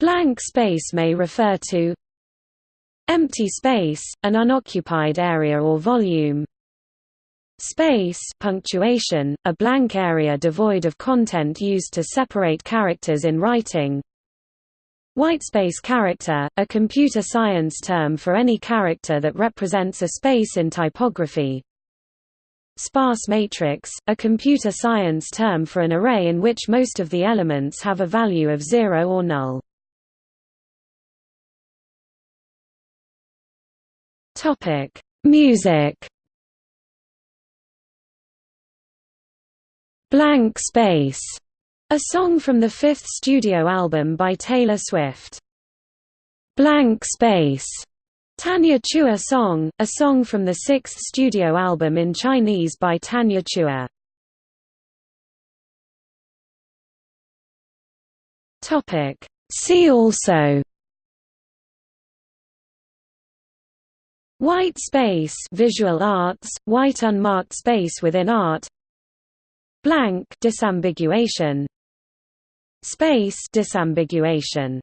Blank space may refer to empty space, an unoccupied area or volume. Space punctuation, a blank area devoid of content used to separate characters in writing. Whitespace character, a computer science term for any character that represents a space in typography. Sparse matrix, a computer science term for an array in which most of the elements have a value of zero or null. Topic: Music. Blank Space, a song from the fifth studio album by Taylor Swift. Blank Space Tanya Chua Song, a song from the sixth studio album in Chinese by Tanya Chua. See also White space visual arts, white unmarked space within art. Blank disambiguation. Space disambiguation